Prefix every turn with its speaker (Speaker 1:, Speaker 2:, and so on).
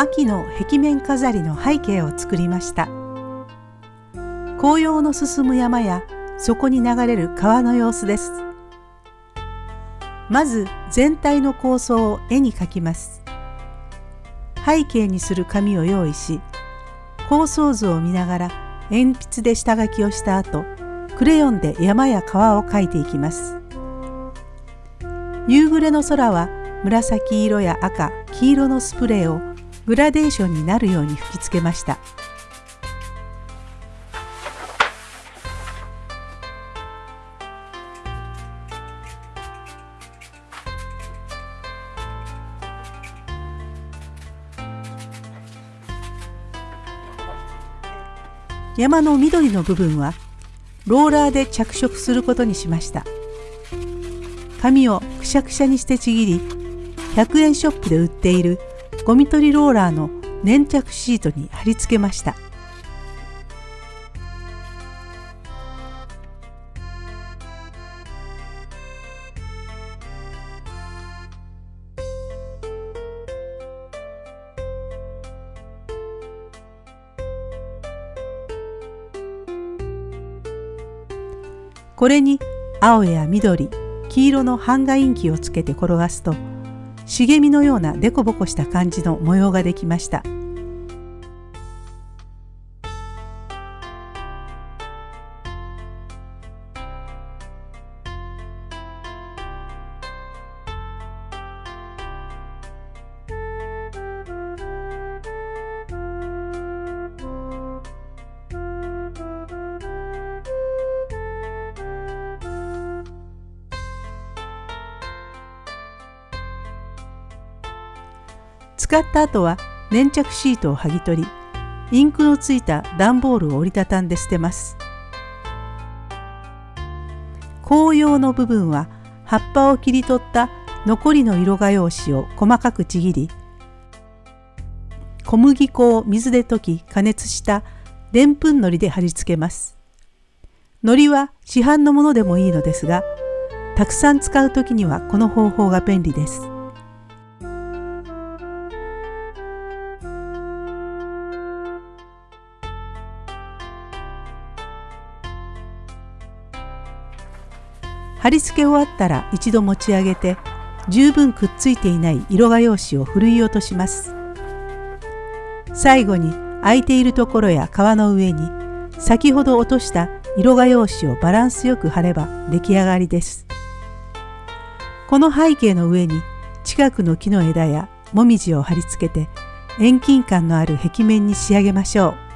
Speaker 1: 秋の壁面飾りの背景を作りました。紅葉の進む山やそこに流れる川の様子です。まず全体の構想を絵に描きます。背景にする紙を用意し構想図を見ながら鉛筆で下書きをした後クレヨンで山や川を描いていきます。夕暮れの空は紫色や赤黄色のスプレーをグラデーションになるように吹きつけました。山の緑の部分はローラーで着色することにしました。紙をくしゃくしゃにしてちぎり100円ショップで売っているゴミ取りローラーの粘着シートに貼り付けました。これに青や緑黄色の版画インキをつけて転がすと茂みのような凸凹した感じの模様ができました。使った後は粘着シートを剥ぎ取りインクのついた段ボールを折りたたんで捨てます。紅葉の部分は葉っぱを切り取った残りの色画用紙を細かくちぎり小麦粉を水で溶き加熱したでんぷんのりで貼り付けます。海苔は市販のものでもいいのですがたくさん使う時にはこの方法が便利です。貼り付け終わったら一度持ち上げて十分くっついていない色画用紙をふるい落とします。最後に空いているところや皮の上に先ほど落とした色画用紙をバランスよく貼れば出来上がりです。この背景の上に近くの木の枝やもみじを貼り付けて遠近感のある壁面に仕上げましょう。